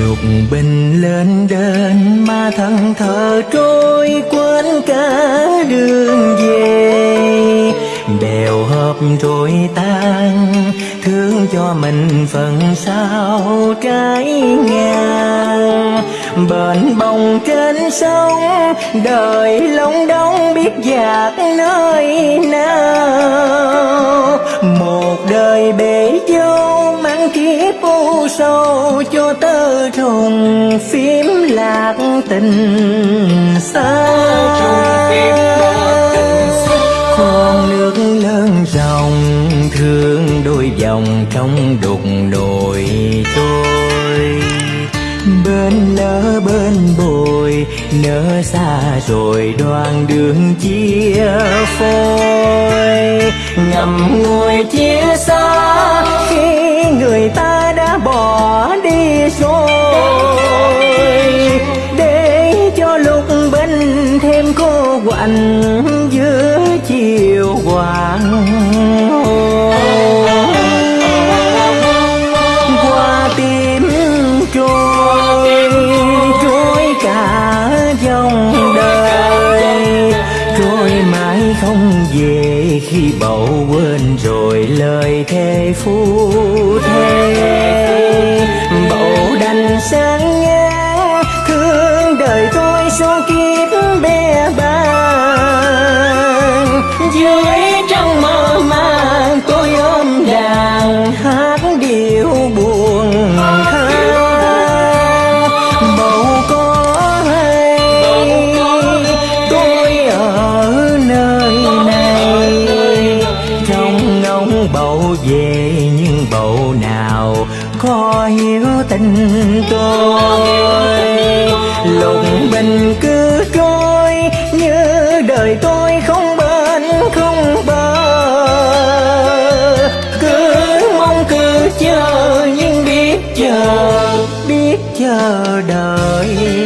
lục bình lên đến mà thân thờ trôi quên cả đường về. Bèo hợp rồi tan, thương cho mình phần sau trái ngang bền bồng trên sông, đời lông đông biết dạt nơi nào. Một đời bể dâu sâu cho tơ trùng phím lạc tình xa. Con nước lớn dòng thương đôi dòng trong đục nồi tôi, bên lỡ bên bồi nỡ xa rồi đoàn đường chia phôi. Ngầm ngồi chia xa quạnh giữa chiều hoàng hôn. Qua tim trôi trôi cả dòng đời. Trôi mãi không về khi bầu quên rồi lời thề phu thề bầu đành sáng nghe, thương đời tôi số kiếp bé dưới trong mơ màng tôi ôm đàn hát điệu buồn than bầu có hay tôi ở nơi này? Trong ngóng bầu về nhưng bầu nào có hiểu tình tôi? Lục bình biết chờ đợi.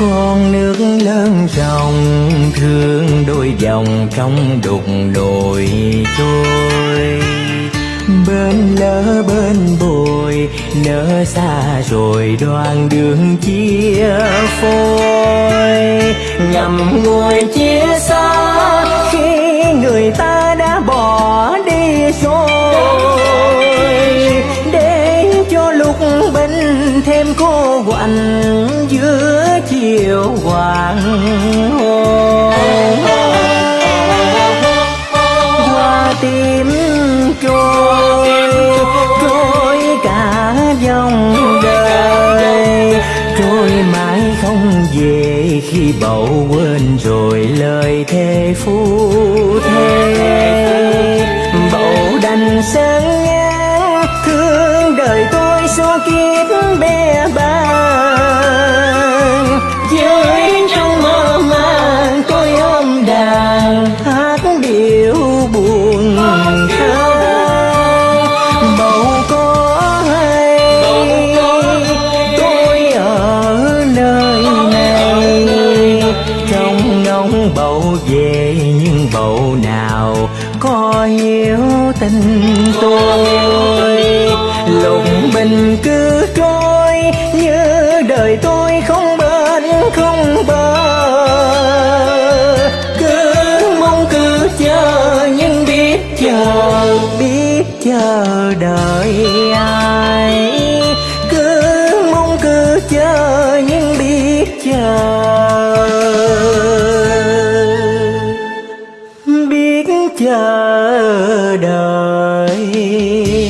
Con nước lớn ròng thương đôi dòng trong đục đồi trôi. Bên lỡ bên bồi nỡ xa rồi đoàn đường chia phôi. Ngầm ngồi chia xa, khi người ta đã bỏ đi rồi. Để cho lúc bên thêm cô quạnh giữa chiều hoàng hôn. Qua tim trôi trôi cả dòng đời. Trôi mãi không về khi bầu quên rồi lời thề phu thề bầu đành sáng ngang thương đời tôi số kiếp. Tình tôi. Lục bình cứ trôi như đời tôi không bên không bờ. Cứ mong cứ chờ, nhưng biết chờ biết chờ đợi ai. đời.